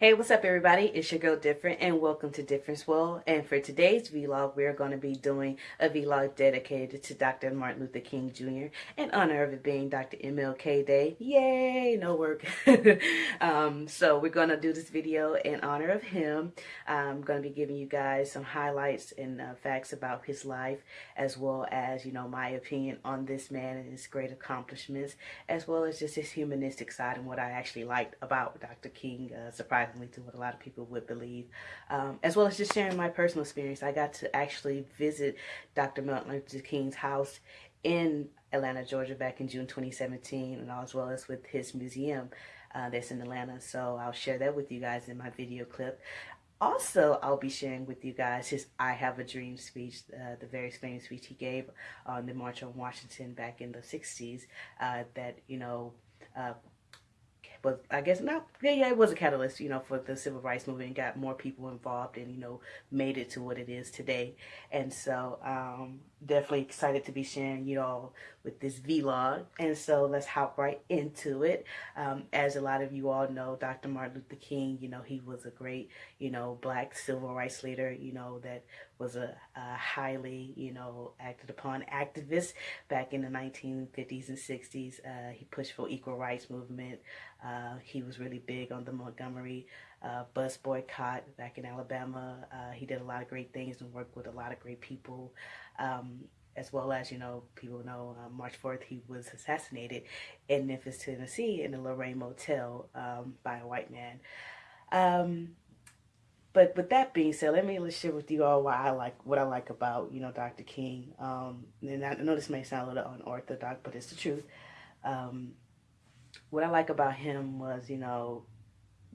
Hey, what's up everybody? It's your girl Different and welcome to Difference World. And for today's vlog, we're going to be doing a vlog dedicated to Dr. Martin Luther King Jr. in honor of it being Dr. MLK Day. Yay! No work. um, so we're going to do this video in honor of him. I'm going to be giving you guys some highlights and uh, facts about his life as well as, you know, my opinion on this man and his great accomplishments as well as just his humanistic side and what I actually liked about Dr. King. Uh, surprisingly to what a lot of people would believe, um, as well as just sharing my personal experience. I got to actually visit Dr. Martin Luther King's house in Atlanta, Georgia back in June 2017, and as well as with his museum uh, that's in Atlanta. So I'll share that with you guys in my video clip. Also, I'll be sharing with you guys his I Have a Dream speech, uh, the very famous speech he gave on the March on Washington back in the 60s uh, that, you know, uh, but I guess not. Yeah, yeah, it was a catalyst, you know, for the civil rights movement. And got more people involved, and you know, made it to what it is today. And so, um, definitely excited to be sharing you all with this vlog. And so, let's hop right into it. Um, as a lot of you all know, Dr. Martin Luther King, you know, he was a great, you know, black civil rights leader. You know, that was a, a highly, you know, acted upon activist back in the 1950s and 60s. Uh, he pushed for equal rights movement. Uh, he was really big on the Montgomery uh, bus boycott back in Alabama. Uh, he did a lot of great things and worked with a lot of great people. Um, as well as, you know, people know uh, March 4th he was assassinated in Memphis, Tennessee in the Lorraine Motel um, by a white man. Um, but with that being said, let me share with you all why I like what I like about you know Dr. King. Um, and I know this may sound a little unorthodox, but it's the truth. Um, what I like about him was, you know,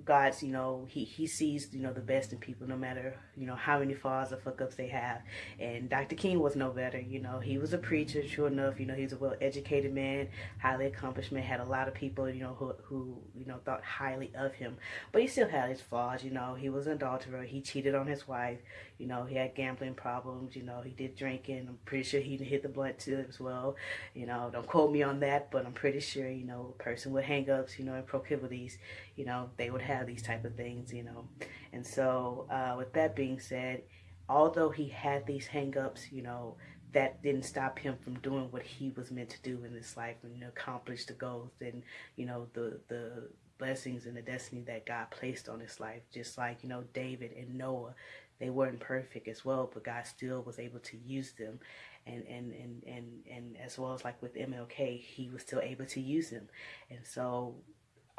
God's, you know, he, he sees, you know, the best in people no matter, you know, how many flaws or fuck ups they have. And Dr. King was no better, you know, he was a preacher, sure enough, you know, he's a well educated man, highly accomplished man, had a lot of people, you know, who, who, you know, thought highly of him. But he still had his flaws, you know, he was an adulterer, he cheated on his wife, you know, he had gambling problems, you know, he did drinking, I'm pretty sure he hit the blunt too as well, you know, don't quote me on that, but I'm pretty sure, you know, a person with hangups, you know, and proclivities, you know, they would have these type of things, you know. And so, uh, with that being said, although he had these hangups, you know, that didn't stop him from doing what he was meant to do in this life and accomplish the goals and you know the the blessings and the destiny that God placed on his life. Just like you know David and Noah, they weren't perfect as well, but God still was able to use them. And, and, and, and, and as well as like with MLK, he was still able to use them. And so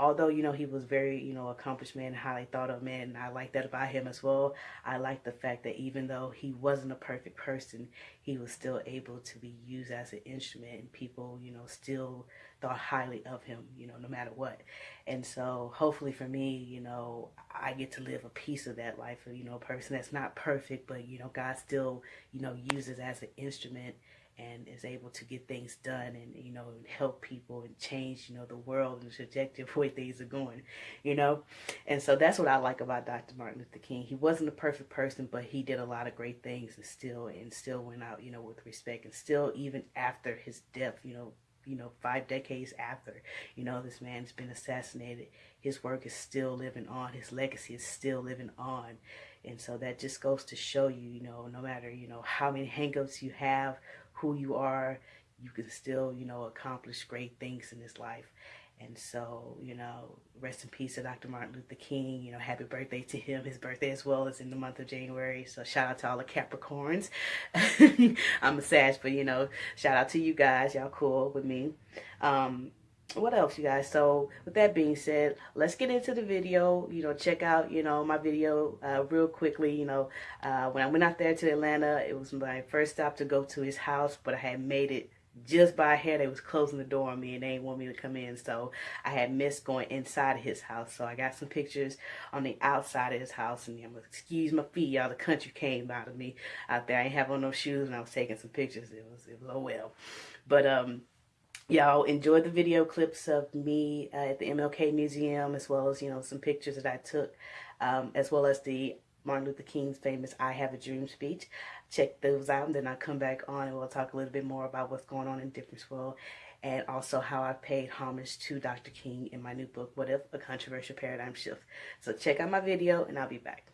although you know he was very you know accomplished man highly thought of man and i like that about him as well. I like the fact that even though he wasn't a perfect person he was still able to be used as an instrument and people you know still thought highly of him you know no matter what. And so hopefully for me you know i get to live a piece of that life of you know a person that's not perfect but you know god still you know uses as an instrument and is able to get things done and you know help people and change you know the world and the trajectory of where things are going you know? And so that's what i like about dr martin luther king. He wasn't a perfect person but he did a lot of great things and still and still went out you know with respect. And still even after his death you know you know five decades after you know this man's been assassinated his work is still living on his legacy is still living on. And so that just goes to show you you know no matter you know how many hangups you have who you are, you can still, you know, accomplish great things in this life. And so, you know, rest in peace to Dr. Martin Luther King. You know, happy birthday to him. His birthday as well is in the month of January. So shout out to all the Capricorns. I'm a Sag, but you know, shout out to you guys. Y'all cool with me. Um, what else you guys? So with that being said let's get into the video. You know check out you know my video uh, real quickly you know. Uh, when I went out there to Atlanta it was my first stop to go to his house but I had made it just by hair they was closing the door on me and they didn't want me to come in so I had missed going inside of his house. So I got some pictures on the outside of his house and I'm excuse my feet y'all the country came out of me out there. I ain't have on no shoes and I was taking some pictures. It was it was oh well. But um y'all enjoy the video clips of me uh, at the MLK Museum as well as you know some pictures that I took um, as well as the Martin Luther King's famous I Have a Dream speech. Check those out and then I'll come back on and we'll talk a little bit more about what's going on in Difference World and also how I paid homage to Dr. King in my new book, What If? A Controversial Paradigm Shift. So check out my video and I'll be back.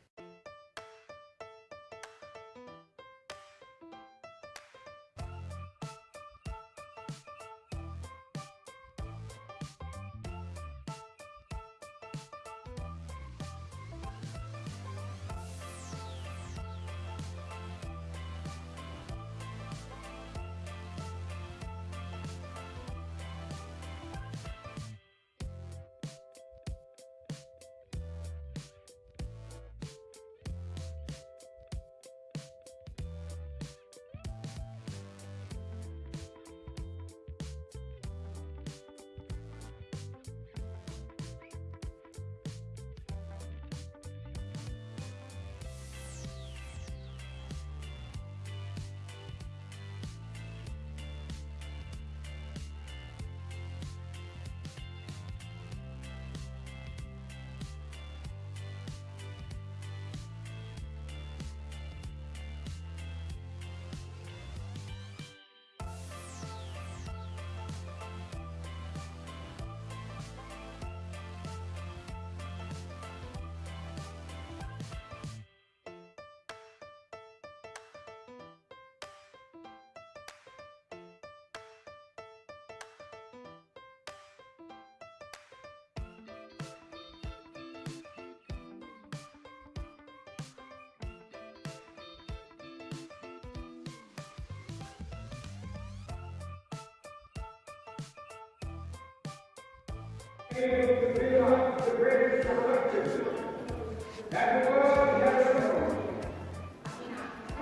That the world has known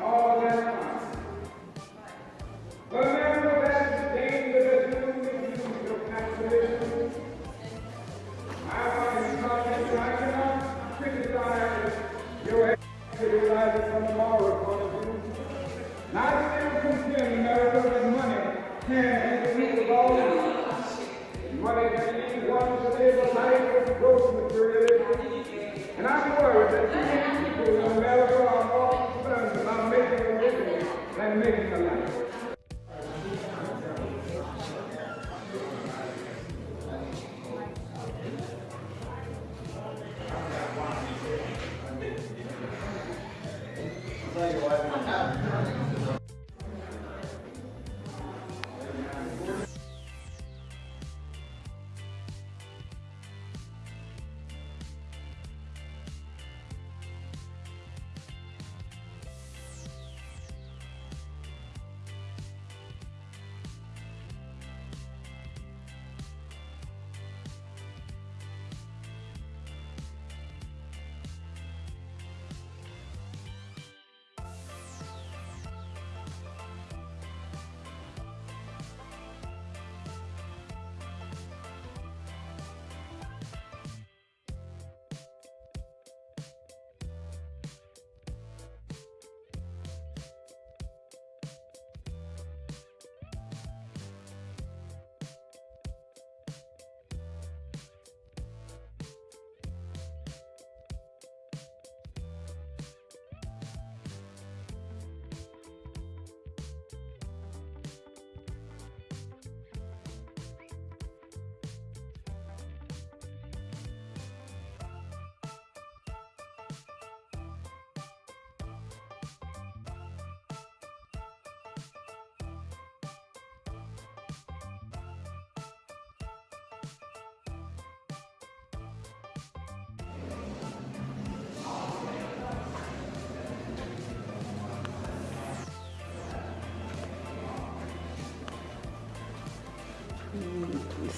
all that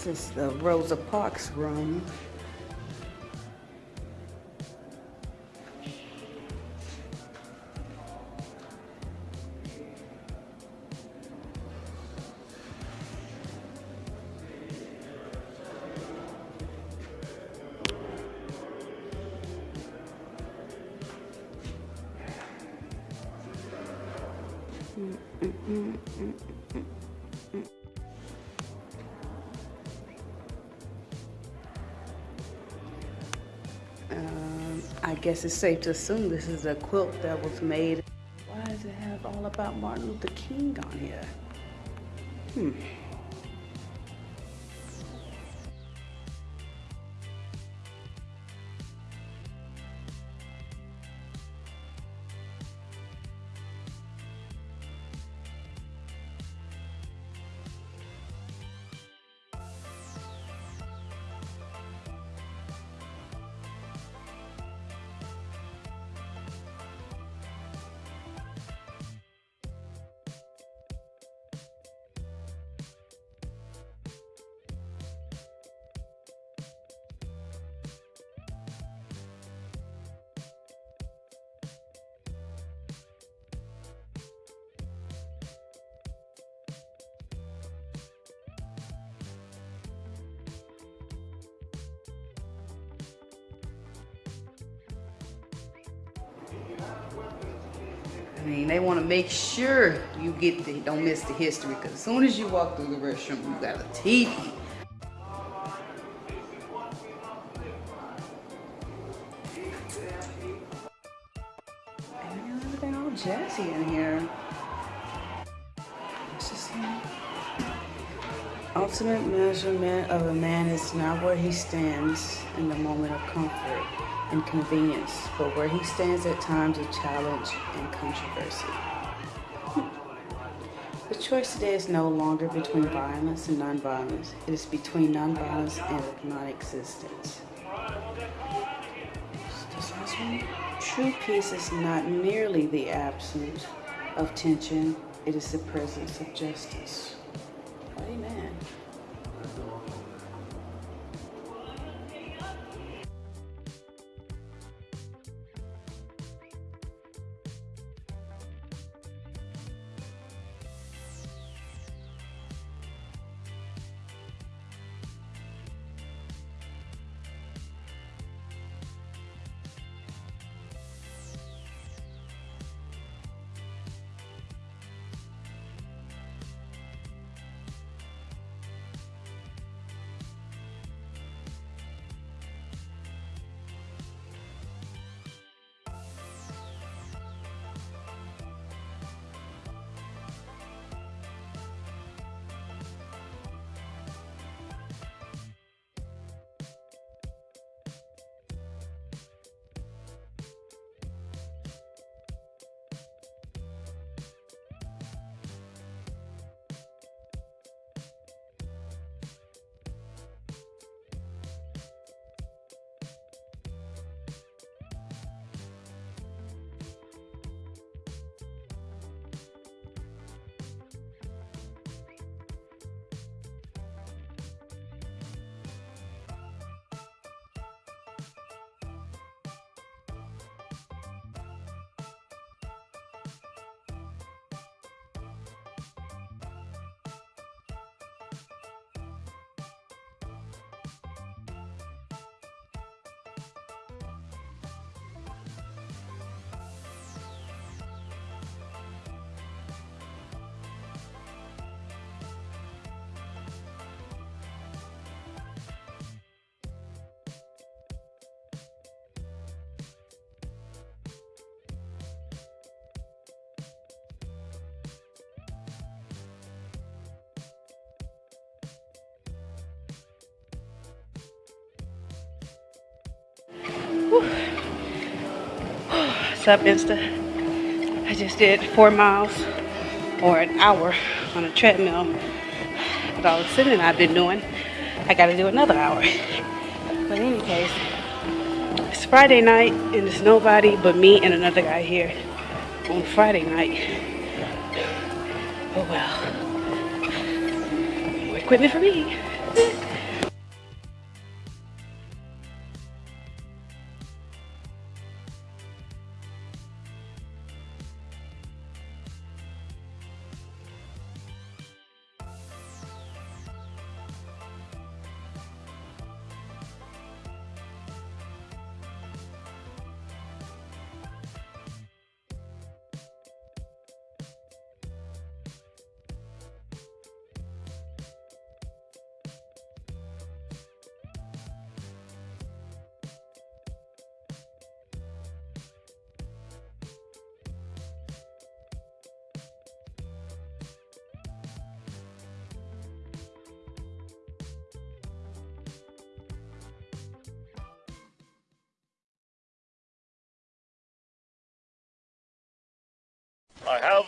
This is the Rosa Parks room. I guess it's safe to assume this is a quilt that was made. Why does it have all about Martin Luther King on here? Hmm. Mean, they want to make sure you get the, don't miss the history because as soon as you walk through the restroom, you got a TV. Where he stands in the moment of comfort and convenience, but where he stands at times of challenge and controversy. Hmm. The choice today is no longer between violence and nonviolence. It is between nonviolence and non-existence. True peace is not merely the absence of tension, it is the presence of justice. Amen. Up, Insta? I just did four miles or an hour on a treadmill. But all the sitting I've been doing, I gotta do another hour. But in any case, it's Friday night and there's nobody but me and another guy here on Friday night. Oh well. More equipment for me.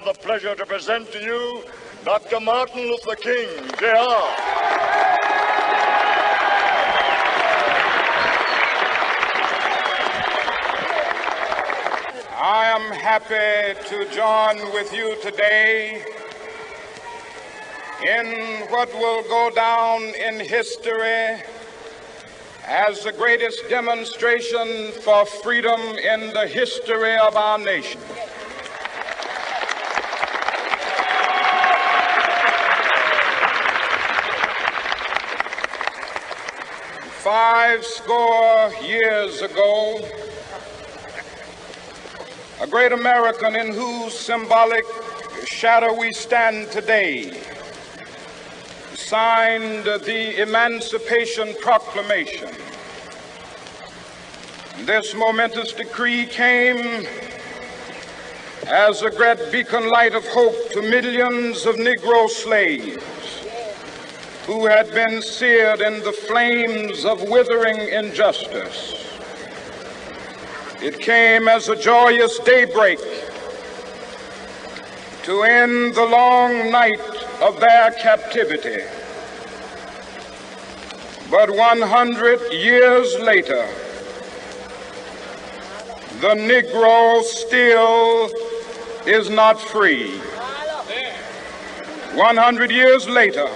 The pleasure to present to you Dr. Martin Luther King, Jr. I am happy to join with you today in what will go down in history as the greatest demonstration for freedom in the history of our nation. Five score years ago, a great American in whose symbolic shadow we stand today, signed the Emancipation Proclamation. This momentous decree came as a great beacon light of hope to millions of Negro slaves who had been seared in the flames of withering injustice. It came as a joyous daybreak to end the long night of their captivity. But 100 years later, the Negro still is not free. 100 years later,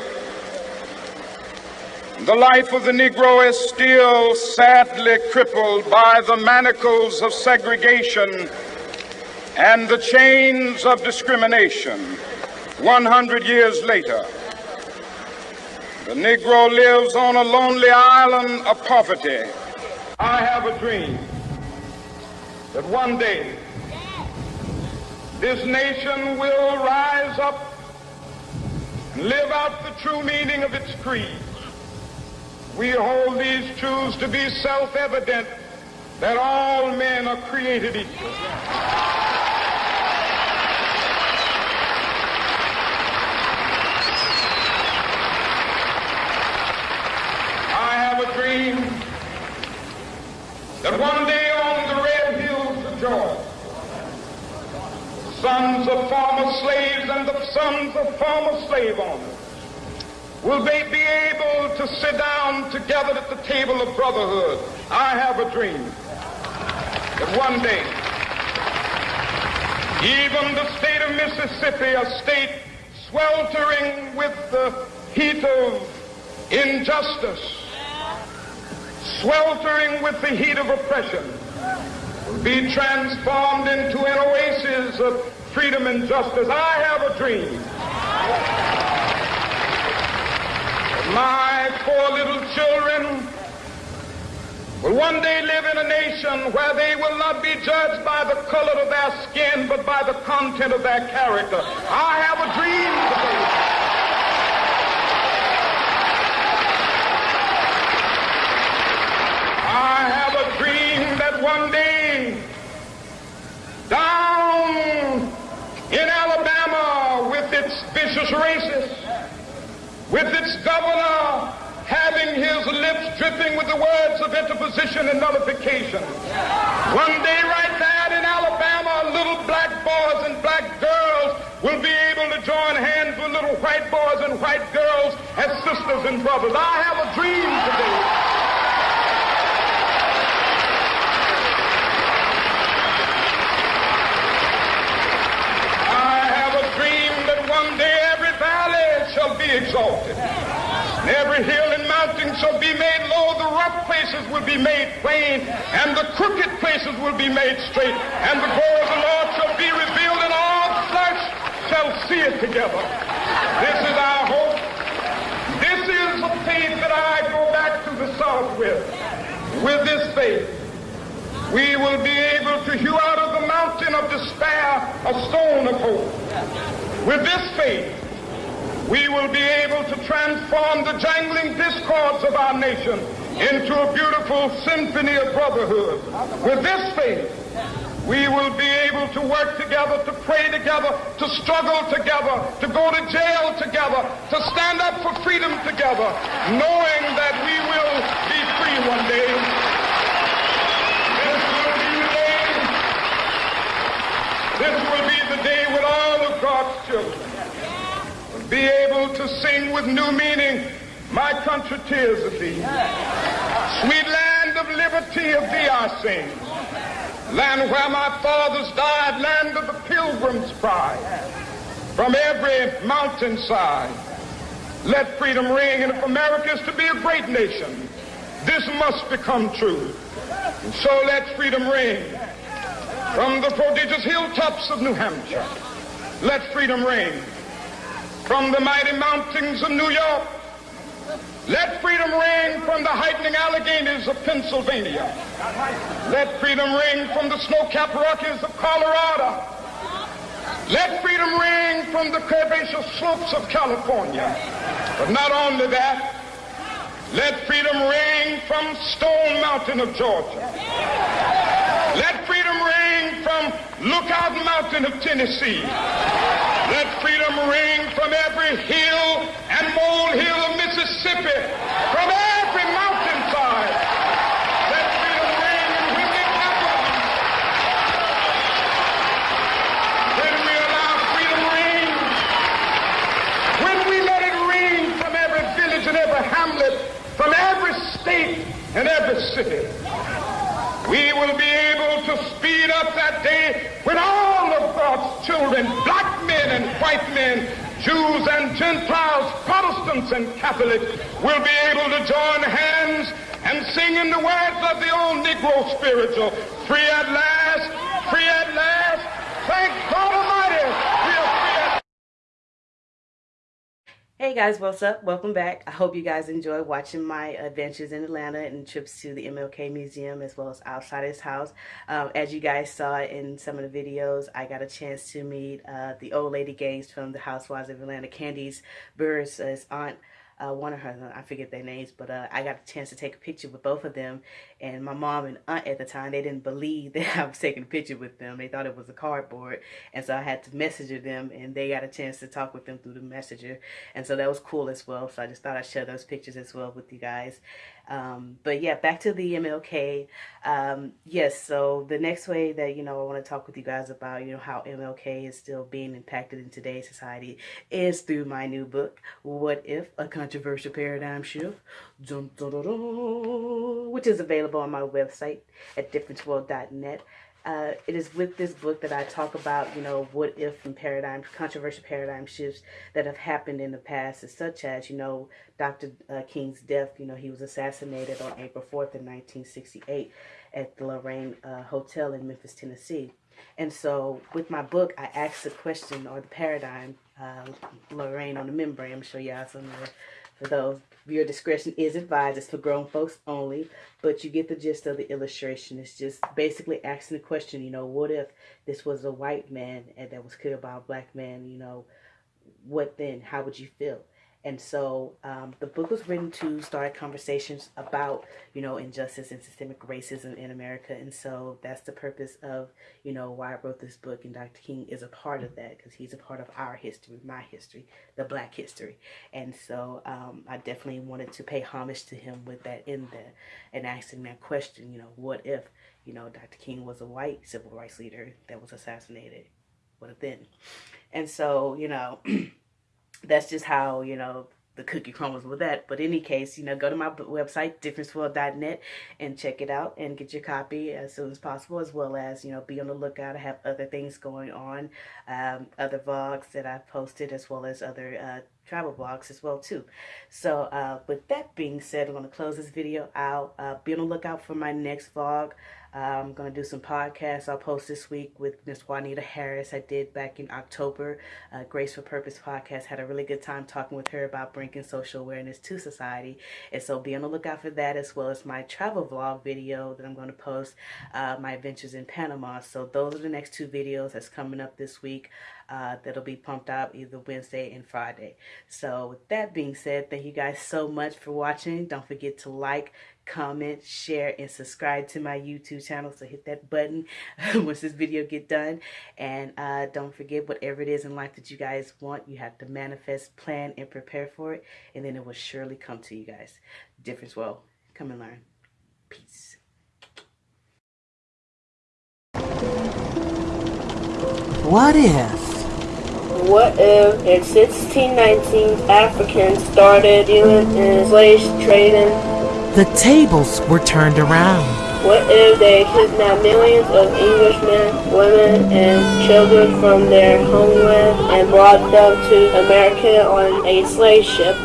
the life of the Negro is still sadly crippled by the manacles of segregation and the chains of discrimination. 100 years later, the Negro lives on a lonely island of poverty. I have a dream that one day this nation will rise up and live out the true meaning of its creed. We hold these truths to be self-evident that all men are created equal. I have a dream that one day on the red hills of Georgia, sons of former slaves and the sons of former slave owners will they be able to sit down together at the table of brotherhood? I have a dream that one day, even the state of Mississippi, a state sweltering with the heat of injustice, sweltering with the heat of oppression, will be transformed into an oasis of freedom and justice. I have a dream my four little children will one day live in a nation where they will not be judged by the color of their skin, but by the content of their character. I have a dream today. I have a dream that one day, down in Alabama with its vicious racists, with its governor having his lips dripping with the words of interposition and nullification. One day right there in Alabama, little black boys and black girls will be able to join hands with little white boys and white girls as sisters and brothers. I have a dream today. one day every valley shall be exalted. And every hill and mountain shall be made low. The rough places will be made plain, and the crooked places will be made straight. And the glory of the Lord shall be revealed, and all flesh shall see it together. This is our hope. This is the faith that I go back to the South with. With this faith, we will be able to hew out of the mountain of despair a stone of hope. With this faith, we will be able to transform the jangling discords of our nation into a beautiful symphony of brotherhood. With this faith, we will be able to work together, to pray together, to struggle together, to go to jail together, to stand up for freedom together, knowing that we will be free one day. This will be the day. This will be the day when all of God's children be able to sing with new meaning, My country tears of thee. Sweet land of liberty of thee I sing. Land where my fathers died, land of the pilgrim's pride. From every mountainside, let freedom ring. And if America is to be a great nation, this must become true. And so let freedom ring from the prodigious hilltops of New Hampshire. Let freedom ring from the mighty mountains of New York. Let freedom ring from the heightening Alleghenies of Pennsylvania. Let freedom ring from the snow-capped Rockies of Colorado. Let freedom ring from the curvaceous slopes of California. But not only that, let freedom ring from Stone Mountain of Georgia. Let freedom ring from Lookout Mountain of Tennessee. Let freedom ring from every hill and molehill of Mississippi, from every mountainside. Let freedom ring in Whitney Capital. When we allow freedom ring, when we let it ring from every village and every hamlet, from every state and every city, we will be able to speed up that day when all of God's children, black men and white men, Jews and Gentiles, Protestants and Catholics, will be able to join hands and sing in the words of the old Negro spiritual, free at last, free at last, thank God Almighty, we are free at Hey guys, what's up? Welcome back. I hope you guys enjoy watching my adventures in Atlanta and trips to the MLK Museum as well as outside his house. Um, as you guys saw in some of the videos, I got a chance to meet uh, the old lady gangs from the Housewives of Atlanta. Candice Burruss' aunt, uh, one of her, I forget their names, but uh, I got a chance to take a picture with both of them. And my mom and aunt at the time, they didn't believe that I was taking a picture with them. They thought it was a cardboard. And so I had to messenger them and they got a chance to talk with them through the messenger. And so that was cool as well. So I just thought I'd share those pictures as well with you guys. Um, but yeah, back to the MLK. Um, yes, so the next way that, you know, I want to talk with you guys about, you know, how MLK is still being impacted in today's society is through my new book, What If? A Controversial Paradigm Shift, dun, dun, dun, which is available on my website at differenceworld.net. Uh, it is with this book that I talk about, you know, what if and paradigm, controversial paradigm shifts that have happened in the past, such as, you know, Dr. Uh, King's death. You know, he was assassinated on April 4th in 1968 at the Lorraine uh, Hotel in Memphis, Tennessee. And so with my book, I asked the question or the paradigm, uh, Lorraine on the membrane. I'm sure y'all some of for those, viewer discretion is advised. It's for grown folks only, but you get the gist of the illustration. It's just basically asking the question, you know, what if this was a white man and that was killed by a black man, you know, what then? How would you feel? And so um, the book was written to start conversations about, you know, injustice and systemic racism in America. And so that's the purpose of, you know, why I wrote this book. And Dr. King is a part of that because he's a part of our history, my history, the black history. And so um, I definitely wanted to pay homage to him with that in there and asking that question, you know, what if, you know, Dr. King was a white civil rights leader that was assassinated? What if then? And so, you know, that's just how you know the cookie crumbles with that. But in any case, you know, go to my website, differenceworld.net, and check it out and get your copy as soon as possible, as well as, you know, be on the lookout. I have other things going on, um, other vlogs that I've posted, as well as other uh, travel vlogs as well, too. So uh, with that being said, I'm going to close this video out. Uh, be on the lookout for my next vlog. I'm going to do some podcasts I'll post this week with Miss Juanita Harris. I did back in October. Uh, Grace for Purpose podcast. Had a really good time talking with her about bringing social awareness to society. And so be on the lookout for that as well as my travel vlog video that I'm going to post, uh, my adventures in Panama. So those are the next two videos that's coming up this week. Uh, that'll be pumped out either Wednesday and Friday. So with that being said, thank you guys so much for watching. Don't forget to like, comment, share, and subscribe to my YouTube channel. So hit that button once this video get done. And uh, don't forget whatever it is in life that you guys want, you have to manifest, plan, and prepare for it. And then it will surely come to you guys. Difference well. Come and learn. Peace. What if? What if in 1619 Africans started dealing in slave trading? The tables were turned around. What if they kidnapped millions of Englishmen, women, and children from their homeland and brought them to America on a slave ship?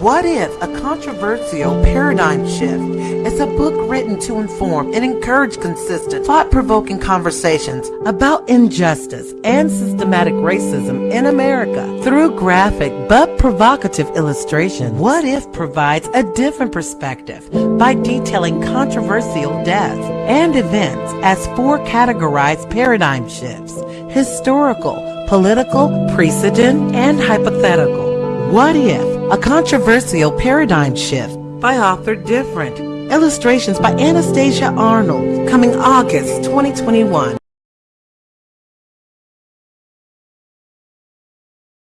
What If? A Controversial Paradigm Shift. It's a book written to inform and encourage consistent, thought provoking conversations about injustice and systematic racism in America. Through graphic but provocative illustration, What If provides a different perspective by detailing controversial deaths and events as four categorized paradigm shifts historical, political, precedent, and hypothetical. What If? A Controversial Paradigm Shift by author Different. Illustrations by Anastasia Arnold, coming August 2021.